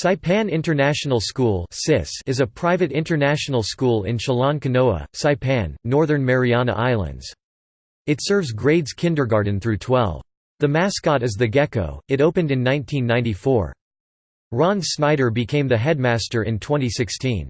Saipan International School is a private international school in Chalan Kanoa, Saipan, Northern Mariana Islands. It serves grades kindergarten through 12. The mascot is the gecko. It opened in 1994. Ron Snyder became the headmaster in 2016.